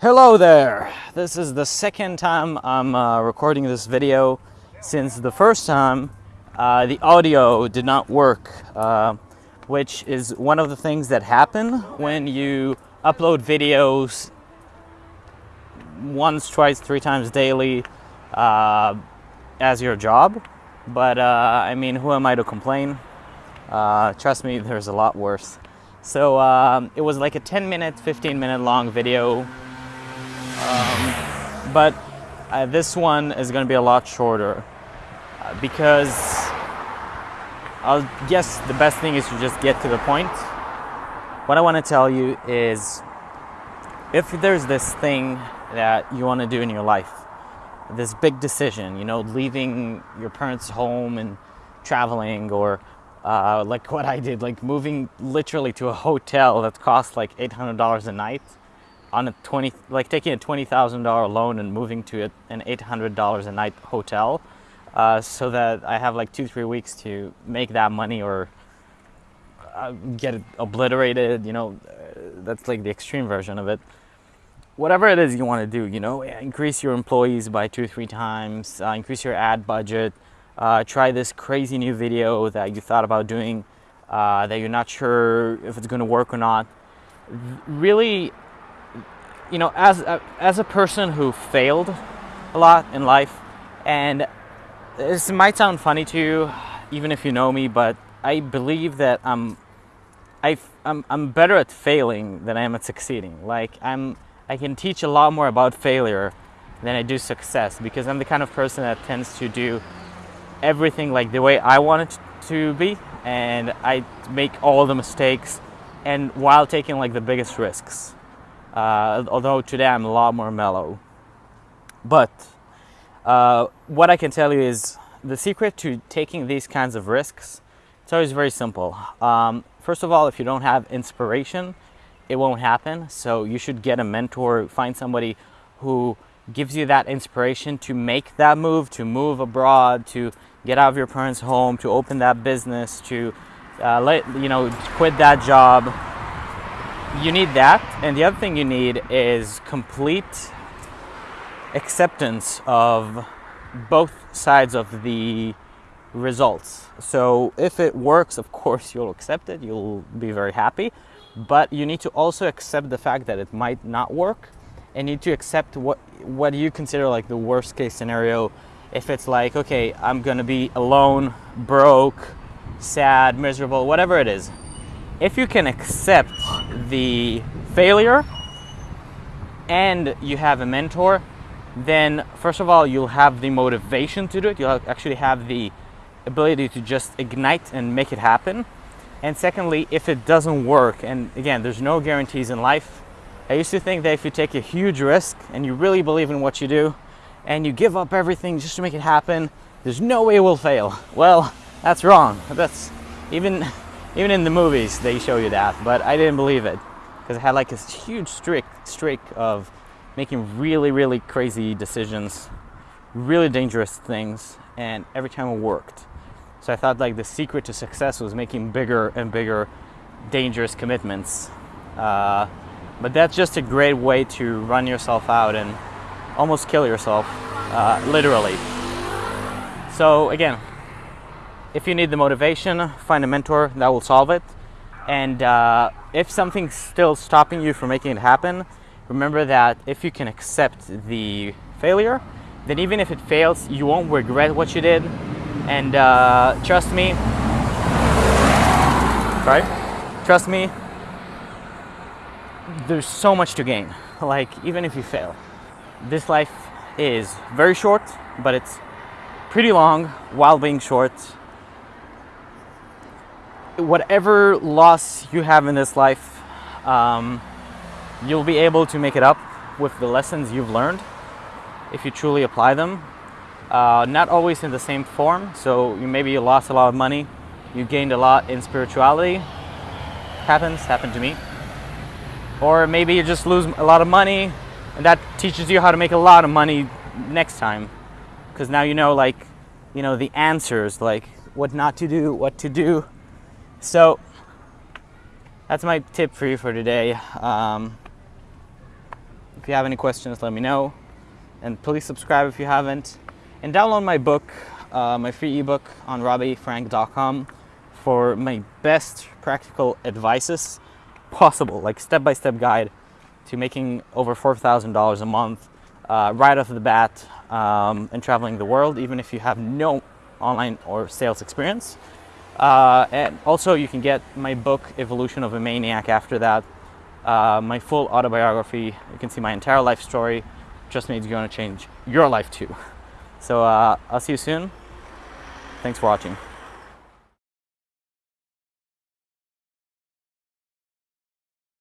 Hello there! This is the second time I'm uh, recording this video since the first time uh, the audio did not work, uh, which is one of the things that happen when you upload videos once, twice, three times daily uh, as your job. But uh, I mean, who am I to complain? Uh, trust me, there's a lot worse. So um, it was like a 10 minute, 15 minute long video um, but uh, this one is going to be a lot shorter uh, because I'll guess the best thing is to just get to the point. What I want to tell you is if there's this thing that you want to do in your life, this big decision, you know, leaving your parents' home and traveling, or uh, like what I did, like moving literally to a hotel that costs like $800 a night on a 20 like taking a $20,000 loan and moving to an $800 a night hotel uh, so that I have like two three weeks to make that money or uh, get it obliterated you know uh, that's like the extreme version of it. Whatever it is you want to do you know increase your employees by two three times uh, increase your ad budget uh, try this crazy new video that you thought about doing uh, that you're not sure if it's going to work or not. Really you know, as a, as a person who failed a lot in life, and this might sound funny to you, even if you know me, but I believe that I'm, I, I'm, I'm better at failing than I am at succeeding. Like I'm, I can teach a lot more about failure than I do success because I'm the kind of person that tends to do everything like the way I want it to be, and I make all the mistakes, and while taking like the biggest risks uh, although today I'm a lot more mellow. But uh, what I can tell you is the secret to taking these kinds of risks, it's always very simple. Um, first of all, if you don't have inspiration, it won't happen. So you should get a mentor, find somebody who gives you that inspiration to make that move, to move abroad, to get out of your parents' home, to open that business, to uh, let you know, quit that job, you need that. And the other thing you need is complete acceptance of both sides of the results. So if it works, of course, you'll accept it. You'll be very happy. But you need to also accept the fact that it might not work and need to accept what, what you consider like the worst case scenario. If it's like, okay, I'm going to be alone, broke, sad, miserable, whatever it is if you can accept the failure and you have a mentor, then first of all, you'll have the motivation to do it. You'll actually have the ability to just ignite and make it happen. And secondly, if it doesn't work, and again, there's no guarantees in life. I used to think that if you take a huge risk and you really believe in what you do and you give up everything just to make it happen, there's no way it will fail. Well, that's wrong. That's even even in the movies, they show you that, but I didn't believe it because I had like this huge streak, streak of making really, really crazy decisions, really dangerous things, and every time it worked. So I thought like the secret to success was making bigger and bigger dangerous commitments. Uh, but that's just a great way to run yourself out and almost kill yourself, uh, literally. So again, if you need the motivation, find a mentor that will solve it. And uh, if something's still stopping you from making it happen, remember that if you can accept the failure, then even if it fails, you won't regret what you did. And uh, trust me, right? trust me, there's so much to gain. Like, even if you fail, this life is very short, but it's pretty long while being short whatever loss you have in this life, um, you'll be able to make it up with the lessons you've learned if you truly apply them. Uh, not always in the same form, so you maybe you lost a lot of money, you gained a lot in spirituality. Happens, happened to me. Or maybe you just lose a lot of money and that teaches you how to make a lot of money next time. Because now you know like, you know, the answers, like what not to do, what to do, so that's my tip for you for today. Um, If you have any questions, let me know. And please subscribe if you haven't. And download my book, uh, my free ebook on robbifrank.com for my best practical advices possible, like step-by-step guide to making over $4,000 a month uh, right off the bat um, and traveling the world, even if you have no online or sales experience. Uh, and also you can get my book, Evolution of a Maniac after that, uh, my full autobiography. You can see my entire life story. Trust me, it's going to change your life too. So uh, I'll see you soon. Thanks for watching.